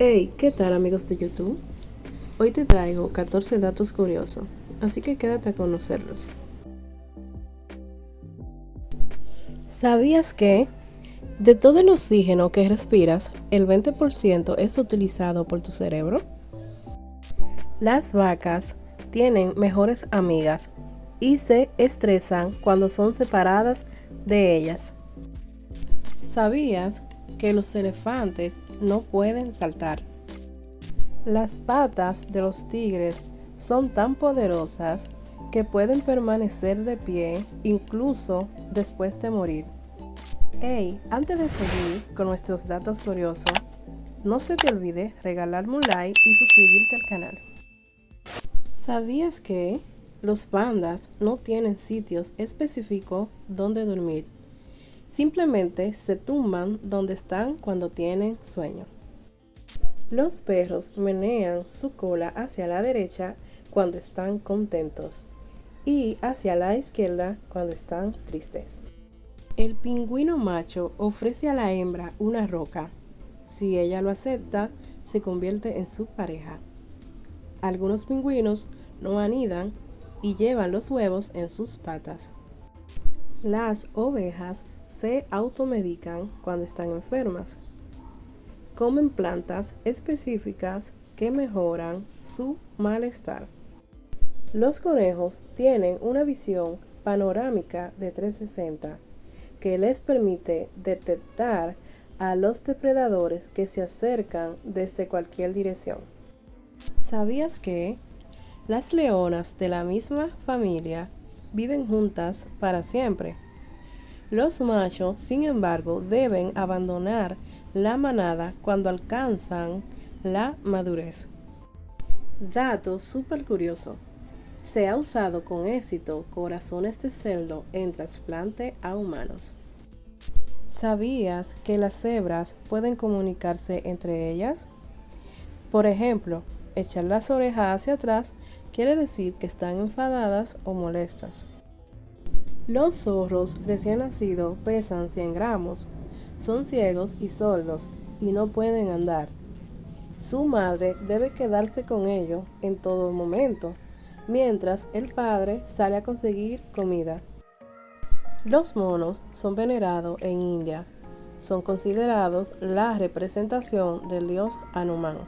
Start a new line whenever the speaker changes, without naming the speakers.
Hey, ¿qué tal amigos de YouTube? Hoy te traigo 14 datos curiosos, así que quédate a conocerlos. ¿Sabías que de todo el oxígeno que respiras, el 20% es utilizado por tu cerebro? Las vacas tienen mejores amigas y se estresan cuando son separadas de ellas. ¿Sabías que los elefantes no pueden saltar? Las patas de los tigres son tan poderosas que pueden permanecer de pie incluso después de morir. Hey, antes de seguir con nuestros datos curiosos, no se te olvide regalarme un like y suscribirte al canal. ¿Sabías que los pandas no tienen sitios específicos donde dormir? Simplemente se tumban donde están cuando tienen sueño. Los perros menean su cola hacia la derecha cuando están contentos y hacia la izquierda cuando están tristes. El pingüino macho ofrece a la hembra una roca. Si ella lo acepta, se convierte en su pareja. Algunos pingüinos no anidan y llevan los huevos en sus patas. Las ovejas se automedican cuando están enfermas. Comen plantas específicas que mejoran su malestar. Los conejos tienen una visión panorámica de 360 que les permite detectar a los depredadores que se acercan desde cualquier dirección. ¿Sabías que las leonas de la misma familia viven juntas para siempre? Los machos, sin embargo, deben abandonar la manada cuando alcanzan la madurez. Dato súper curioso. Se ha usado con éxito corazones de cerdo en trasplante a humanos. ¿Sabías que las cebras pueden comunicarse entre ellas? Por ejemplo, echar las orejas hacia atrás quiere decir que están enfadadas o molestas. Los zorros recién nacidos pesan 100 gramos, son ciegos y sordos y no pueden andar. Su madre debe quedarse con ellos en todo momento mientras el padre sale a conseguir comida. Los monos son venerados en India. Son considerados la representación del dios Hanuman.